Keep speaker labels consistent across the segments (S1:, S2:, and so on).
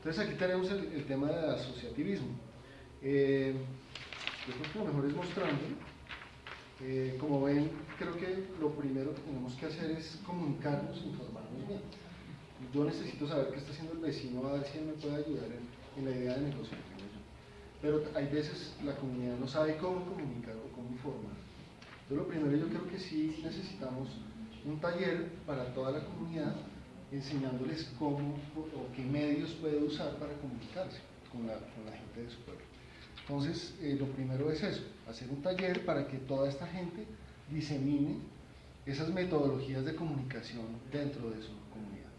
S1: Entonces aquí tenemos el, tema del asociativismo. Eh, yo creo que lo mejor es mostrando. Eh, como ven, creo que lo primero que tenemos que hacer es comunicarnos, informarnos bien. Yo necesito saber qué está haciendo el vecino, a ver si él me puede ayudar en, la idea de negocio Pero hay veces la comunidad no sabe cómo comunicar o cómo informar. Entonces lo primero yo creo que sí necesitamos un taller para toda la comunidad enseñándoles cómo o qué medios puede usar para comunicarse con la, gente de su pueblo. Entonces, eh, lo primero es eso, hacer un taller para que toda esta gente disemine esas metodologías de comunicación dentro de su comunidad.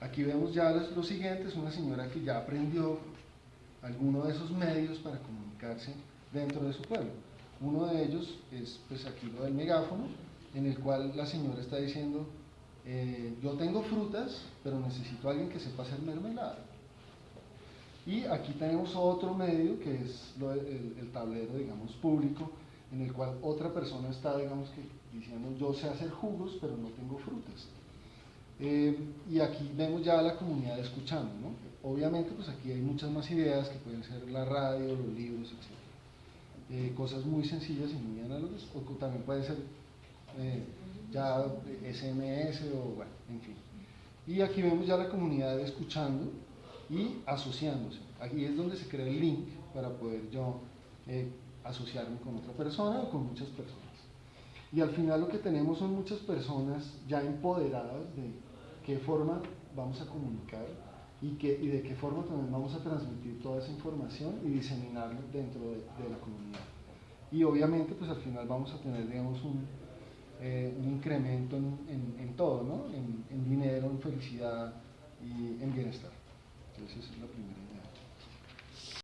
S1: Aquí vemos ya lo siguiente, es una señora que ya aprendió alguno de esos medios para comunicarse dentro de su pueblo. Uno de ellos es pues aquí lo del megáfono, en el cual la señora está diciendo, eh, yo tengo frutas, pero necesito a alguien que sepa hacer mermelada. Y aquí tenemos otro medio que es el, tablero, digamos, público, en el cual otra persona está, digamos, que diciendo, yo sé hacer jugos, pero no tengo frutas. Eh, y aquí vemos ya a la comunidad escuchando, ¿no? Obviamente, pues aquí hay muchas más ideas que pueden ser la radio, los libros, etc. Eh, cosas muy sencillas y muy análogas, o también puede ser eh, ya SMS o bueno, en fin. Y aquí vemos ya la comunidad escuchando y asociándose. Aquí es donde se crea el link para poder yo eh, asociarme con otra persona o con muchas personas. Y al final lo que tenemos son muchas personas ya empoderadas de qué forma vamos a comunicar y, qué, y de qué forma también vamos a transmitir toda esa información y diseminarla dentro de, de la comunidad. Y obviamente pues al final vamos a tener digamos un, eh, un incremento en, todo, ¿no? En, dinero, en felicidad y en bienestar. Entonces esa es la primera idea.